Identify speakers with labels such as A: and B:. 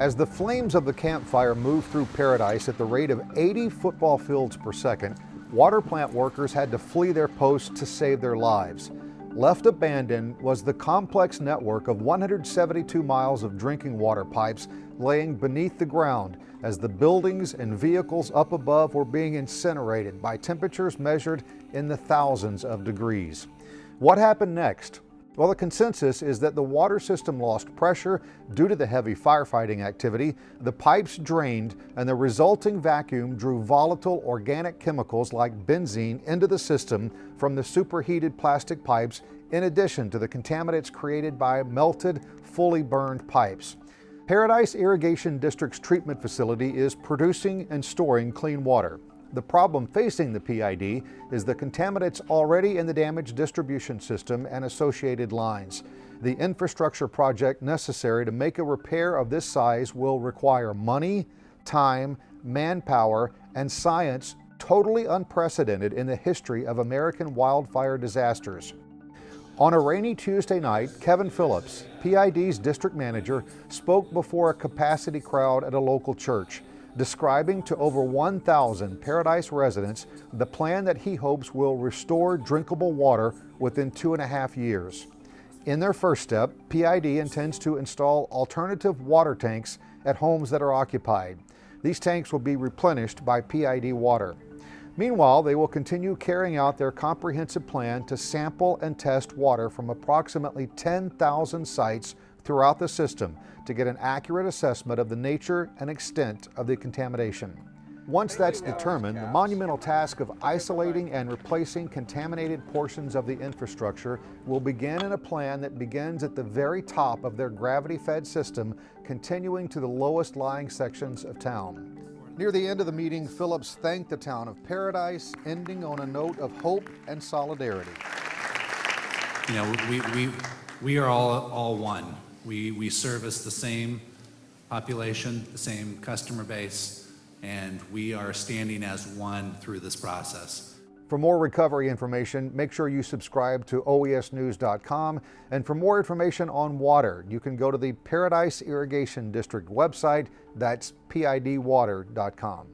A: As the flames of the Camp Fire moved through Paradise at the rate of 80 football fields per second, water plant workers had to flee their posts to save their lives. Left abandoned was the complex network of 172 miles of drinking water pipes laying beneath the ground as the buildings and vehicles up above were being incinerated by temperatures measured in the thousands of degrees. What happened next? Well, the consensus is that the water system lost pressure due to the heavy firefighting activity, the pipes drained, and the resulting vacuum drew volatile organic chemicals like benzene into the system from the superheated plastic pipes in addition to the contaminants created by melted, fully burned pipes. Paradise Irrigation District's treatment facility is producing and storing clean water. The problem facing the PID is the contaminants already in the damaged distribution system and associated lines. The infrastructure project necessary to make a repair of this size will require money, time, manpower, and science totally unprecedented in the history of American wildfire disasters. On a rainy Tuesday night, Kevin Phillips, PID's district manager, spoke before a capacity crowd at a local church describing to over 1,000 Paradise residents the plan that he hopes will restore drinkable water within two and a half years. In their first step, PID intends to install alternative water tanks at homes that are occupied. These tanks will be replenished by PID water. Meanwhile, they will continue carrying out their comprehensive plan to sample and test water from approximately 10,000 sites throughout the system to get an accurate assessment of the nature and extent of the contamination. Once that's determined, the monumental task of isolating and replacing contaminated portions of the infrastructure will begin in a plan that begins at the very top of their gravity-fed system, continuing to the lowest lying sections of town. Near the end of the meeting, Phillips thanked the town of Paradise, ending on a note of hope and solidarity.
B: You know, we, we, we are all, all one. We, we service the same population, the same customer base, and we are standing as one through this process.
A: For more recovery information, make sure you subscribe to oesnews.com. And for more information on water, you can go to the Paradise Irrigation District website. That's pidwater.com.